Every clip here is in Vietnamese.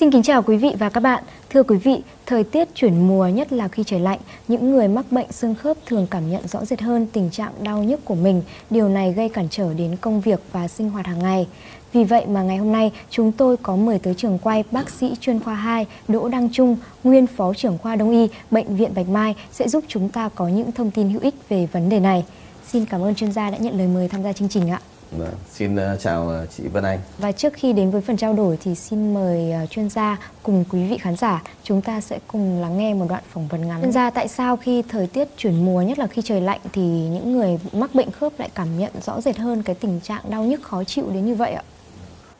Xin kính chào quý vị và các bạn. Thưa quý vị, thời tiết chuyển mùa nhất là khi trời lạnh, những người mắc bệnh xương khớp thường cảm nhận rõ rệt hơn tình trạng đau nhức của mình. Điều này gây cản trở đến công việc và sinh hoạt hàng ngày. Vì vậy mà ngày hôm nay chúng tôi có mời tới trường quay bác sĩ chuyên khoa 2 Đỗ Đăng Trung, nguyên phó trưởng khoa Đông y Bệnh viện Bạch Mai sẽ giúp chúng ta có những thông tin hữu ích về vấn đề này. Xin cảm ơn chuyên gia đã nhận lời mời tham gia chương trình ạ. Vâng, xin uh, chào uh, chị Vân Anh. Và trước khi đến với phần trao đổi thì xin mời uh, chuyên gia cùng quý vị khán giả chúng ta sẽ cùng lắng nghe một đoạn phỏng vấn ngắn. Chuyên gia tại sao khi thời tiết chuyển mùa nhất là khi trời lạnh thì những người mắc bệnh khớp lại cảm nhận rõ rệt hơn cái tình trạng đau nhức khó chịu đến như vậy ạ?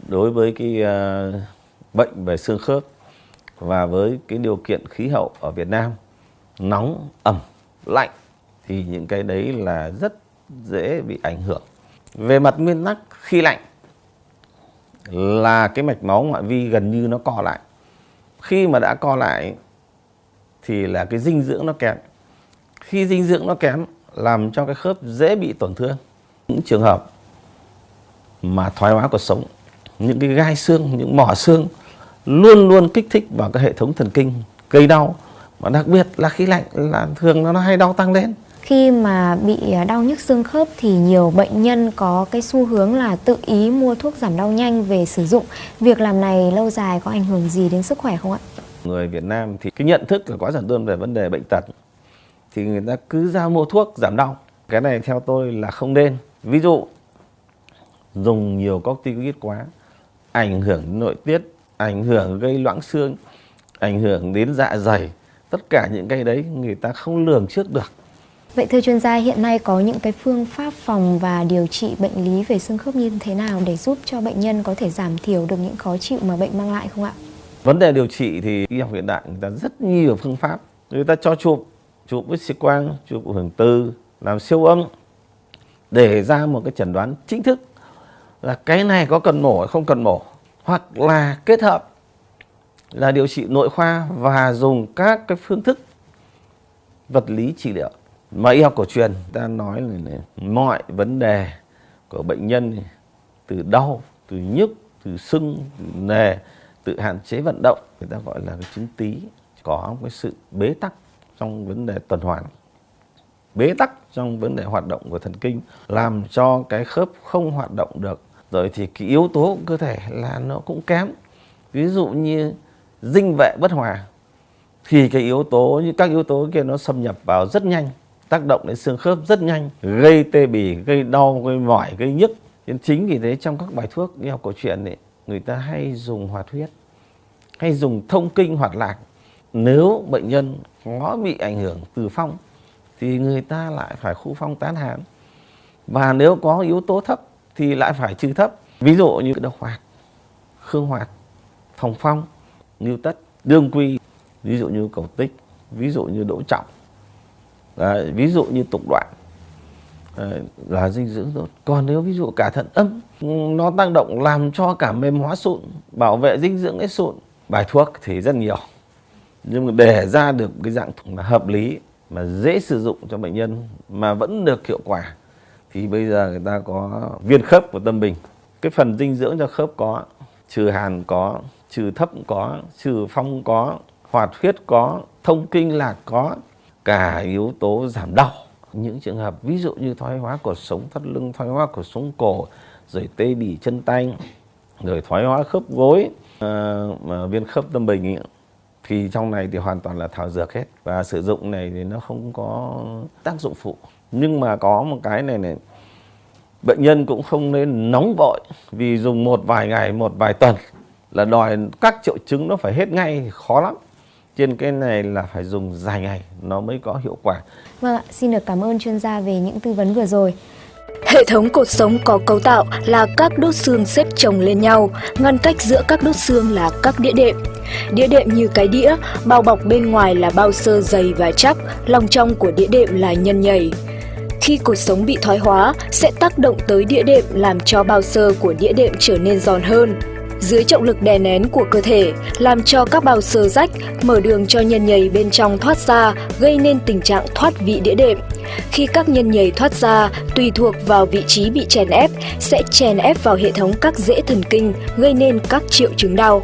Đối với cái uh, bệnh về xương khớp và với cái điều kiện khí hậu ở Việt Nam nóng, ẩm, lạnh thì những cái đấy là rất dễ bị ảnh hưởng về mặt nguyên tắc khi lạnh là cái mạch máu ngoại vi gần như nó co lại. Khi mà đã co lại thì là cái dinh dưỡng nó kém. Khi dinh dưỡng nó kém làm cho cái khớp dễ bị tổn thương. Những trường hợp mà thoái hóa cuộc sống, những cái gai xương, những mỏ xương luôn luôn kích thích vào cái hệ thống thần kinh gây đau. Và đặc biệt là khi lạnh là thường nó hay đau tăng lên. Khi mà bị à, đau nhức xương khớp thì nhiều bệnh nhân có cái xu hướng là tự ý mua thuốc giảm đau nhanh về sử dụng. Việc làm này lâu dài có ảnh hưởng gì đến sức khỏe không ạ? Người Việt Nam thì cái nhận thức là quá giản đơn về vấn đề bệnh tật thì người ta cứ ra mua thuốc giảm đau. Cái này theo tôi là không nên. Ví dụ dùng nhiều corticoid quá ảnh hưởng đến nội tiết, ảnh hưởng gây loãng xương, ảnh hưởng đến dạ dày. Tất cả những cái đấy người ta không lường trước được. Vậy thưa chuyên gia, hiện nay có những cái phương pháp phòng và điều trị bệnh lý về xương khớp như thế nào để giúp cho bệnh nhân có thể giảm thiểu được những khó chịu mà bệnh mang lại không ạ? Vấn đề điều trị thì y học hiện đại người ta rất nhiều phương pháp. Người ta cho chụp, chụp với xi quang, chụp hưởng từ, làm siêu âm để ra một cái chẩn đoán chính thức là cái này có cần mổ hay không cần mổ hoặc là kết hợp là điều trị nội khoa và dùng các cái phương thức vật lý trị liệu mà y học cổ truyền ta nói là này, mọi vấn đề của bệnh nhân từ đau từ nhức từ sưng từ nề tự hạn chế vận động người ta gọi là cái chứng tí có cái sự bế tắc trong vấn đề tuần hoàn. Bế tắc trong vấn đề hoạt động của thần kinh làm cho cái khớp không hoạt động được. Rồi thì cái yếu tố của cơ thể là nó cũng kém. Ví dụ như dinh vệ bất hòa thì cái yếu tố như các yếu tố kia nó xâm nhập vào rất nhanh tác động đến xương khớp rất nhanh gây tê bì gây đau gây mỏi gây nhức. Nên chính vì thế trong các bài thuốc y học cổ truyền ấy, người ta hay dùng hoạt huyết hay dùng thông kinh hoạt lạc. Nếu bệnh nhân có bị ảnh hưởng từ phong thì người ta lại phải khu phong tán hàn và nếu có yếu tố thấp thì lại phải trừ thấp. Ví dụ như độc hoạt khương hoạt phòng phong như tất đương quy ví dụ như cầu tích ví dụ như đỗ trọng. Đấy, ví dụ như tục đoạn Đấy, là dinh dưỡng tốt. Còn nếu ví dụ cả thận âm nó tăng động làm cho cả mềm hóa sụn bảo vệ dinh dưỡng cái sụn bài thuốc thì rất nhiều. Nhưng mà để ra được cái dạng thuốc hợp lý mà dễ sử dụng cho bệnh nhân mà vẫn được hiệu quả thì bây giờ người ta có viên khớp của tâm bình. Cái phần dinh dưỡng cho khớp có trừ hàn có trừ thấp có trừ phong có hoạt huyết có thông kinh lạc có cả yếu tố giảm đau. Những trường hợp ví dụ như thoái hóa cột sống thắt lưng thoái hóa cột sống cổ rồi tê bì chân tay rồi thoái hóa khớp gối ờ, uh, viên khớp tâm bình ý, thì trong này thì hoàn toàn là thảo dược hết. Và sử dụng này thì nó không có tác dụng phụ. Nhưng mà có một cái này này bệnh nhân cũng không nên nóng vội vì dùng một vài ngày một vài tuần là đòi các triệu chứng nó phải hết ngay thì khó lắm trên cái này là phải dùng dài ngày nó mới có hiệu quả. Vâng ạ, xin được cảm ơn chuyên gia về những tư vấn vừa rồi. Hệ thống cột sống có cấu tạo là các đốt xương xếp chồng lên nhau, ngăn cách giữa các đốt xương là các đĩa đệm. Đĩa đệm như cái đĩa, bao bọc bên ngoài là bao sơ dày và chắc, lòng trong của đĩa đệm là nhân nhầy. Khi cột sống bị thoái hóa, sẽ tác động tới đĩa đệm làm cho bao sơ của đĩa đệm trở nên giòn hơn dưới trọng lực đè nén của cơ thể, làm cho các bao sơ rách, mở đường cho nhân nhầy bên trong thoát ra, gây nên tình trạng thoát vị đĩa đệm. Khi các nhân nhầy thoát ra, tùy thuộc vào vị trí bị chèn ép, sẽ chèn ép vào hệ thống các rễ thần kinh, gây nên các triệu chứng đau.